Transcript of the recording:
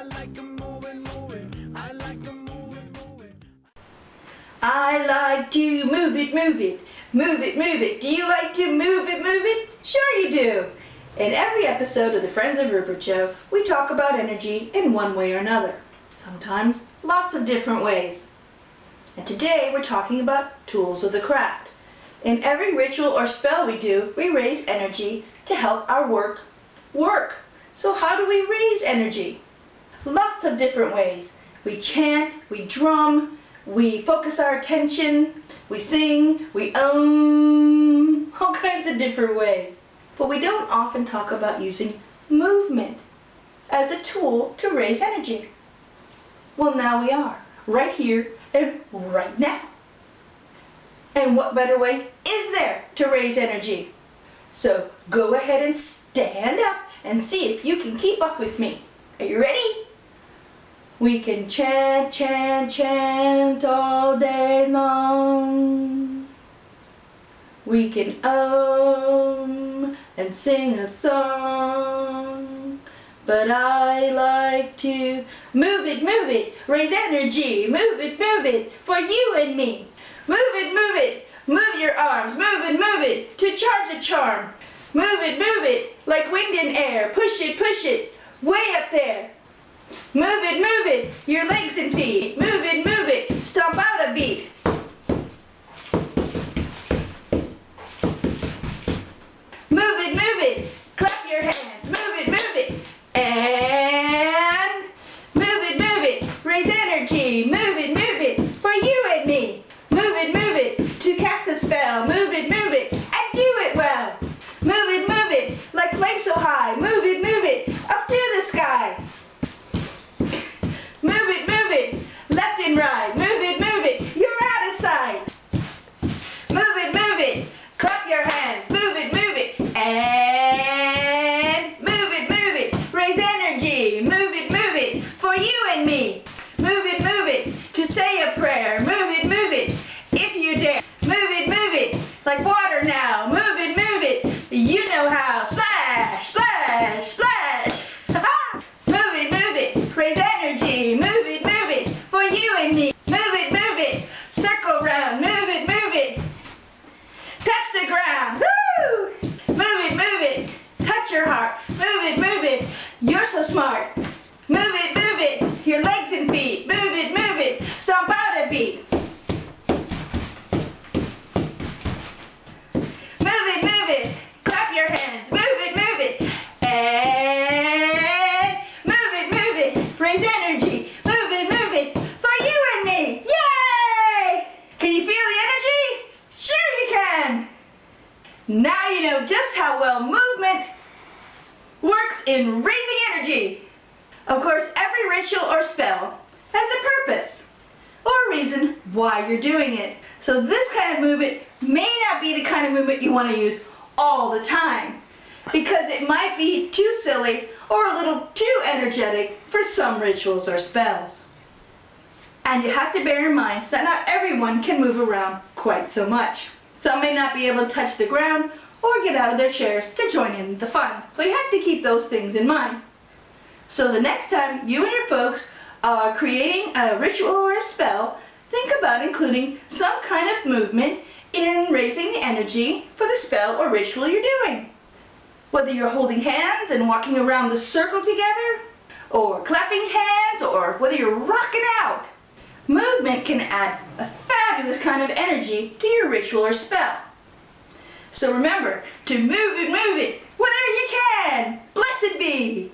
I like 'em moving, moving. I like 'em moving, moving. I like to move it, move it, move it, move it. Do you like to move it, move it? Sure you do. In every episode of the Friends of Rupert Show, we talk about energy in one way or another. Sometimes lots of different ways. And today we're talking about tools of the craft. In every ritual or spell we do, we raise energy to help our work work. So how do we raise energy? Lots of different ways. We chant, we drum, we focus our attention, we sing, we um, all kinds of different ways. But we don't often talk about using movement as a tool to raise energy. Well, now we are, right here and right now. And what better way is there to raise energy? So go ahead and stand up and see if you can keep up with me. Are you ready? We can chant, chant, chant all day long. We can um and sing a song. But I like to move it, move it, raise energy, move it, move it, for you and me. Move it, move it, move your arms, move it, move it, to charge a charm. Move it, move it, like wind and air, push it, push it, way up there. Move it, move it, your legs and feet, move it, move it, stomp out a beat. Move it, move it, clap your hands, move it, move it, and move it, move it, raise energy, move it, for you and me. Move it, move it, to cast a spell, move it, move it, and do it well. Move it, move it, like flames so high, move it, move it, up to the sky. Move it, move it, left and right, move it, move it, you're out of sight. Move it, move it, clap your hands, move it, move it, and move it, move it, raise energy, move it, move it, for you and me. Move it, move it, to say a prayer, move it, move it, if you dare. Move it, move it, like water now, move it, move it, you know how. Splash, splash, splash. move it, move it, raise energy, move it, move it, for you and me. Move it, move it, circle round, move it, move it, touch the ground. Woo! Move it, move it, touch your heart. Move it, move it, you're so smart. Move it, move it, your legs and feet. Move it, move it, stomp out a beat. Move it, move it, clap your hands. Move it, move it, and move it, move energy. Move it, move it, for you and me. Yay! Can you feel the energy? Sure you can. Now you know just how well movement works in raising energy. Of course, every ritual or spell has a purpose or a reason why you're doing it. So this kind of movement may not be the kind of movement you want to use all the time because it might be too silly or a little too energetic for some rituals or spells. And you have to bear in mind that not everyone can move around quite so much. Some may not be able to touch the ground or get out of their chairs to join in the fun. So you have to keep those things in mind. So the next time you and your folks are creating a ritual or a spell, think about including some kind of movement in raising the energy for the spell or ritual you're doing. Whether you're holding hands and walking around the circle together, or clapping hands, or whether you're rocking out. Movement can add a fabulous kind of energy to your ritual or spell. So remember to move it, move it, whatever you can. Blessed be.